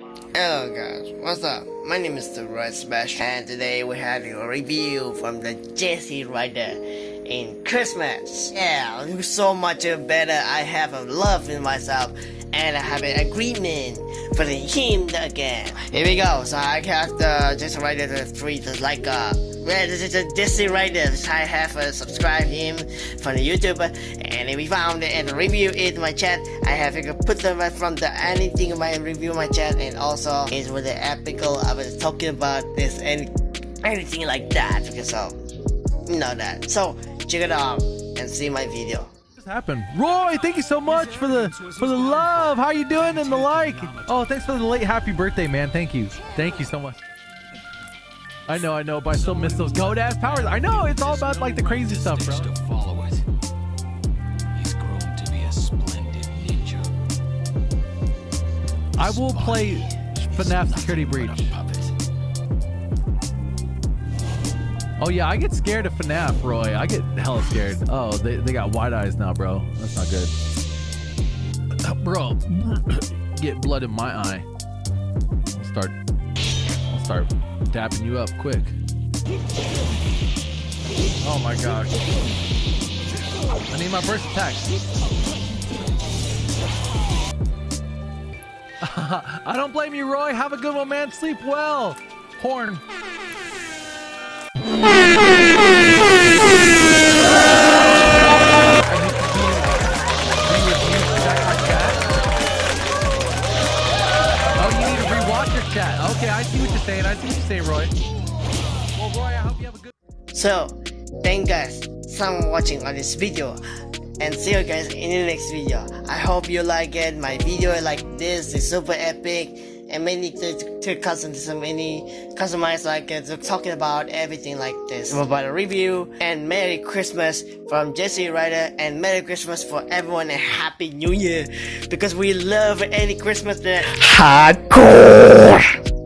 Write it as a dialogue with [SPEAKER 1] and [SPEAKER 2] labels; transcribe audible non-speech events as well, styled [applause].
[SPEAKER 1] Hello guys, what's up? My name is the Red Smash and today we're having a review from the Jesse Rider in Christmas. Yeah, so much better. I have a love in myself and I have an agreement for him again. Here we go. So I have the Jesse Rider the three the like uh yeah, this is a Jesse Rider. I have uh, subscribed him from the YouTube and if we found it and review it in my chat. I have to put them right from the anything in my review my chat and also it's with the epical I was talking about this and anything like that because so you know that. So check it out and see my video
[SPEAKER 2] happened? Roy, thank you so much for the for the love. How you doing and the like? Oh, thanks for the late happy birthday, man. Thank you. Thank you so much. I know, I know, but I still miss those goat ass powers. I know it's all about like the crazy stuff, bro. I will play FNAF Security Breach. Oh yeah, I get scared of FNAF, Roy. I get hella scared. Oh, they, they got wide eyes now, bro. That's not good. [coughs] Bro, [coughs] get blood in my eye. I'll start I'll start dapping you up quick. Oh my gosh. I need my burst attack. [laughs] I don't blame you, Roy. Have a good one, man. Sleep well. Horn. Chat. Okay, I see what you're saying. I see what you're saying, Roy. Well, Roy, I hope you have a good.
[SPEAKER 1] So, thank guys for watching on this video, and see you guys in the next video. I hope you like it. My video like this is super epic and many to, to custom many customize like uh, talking about everything like this. About a review and merry christmas from jesse rider and merry christmas for everyone and happy new year. Because we love any christmas that hardcore